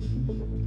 Jesus.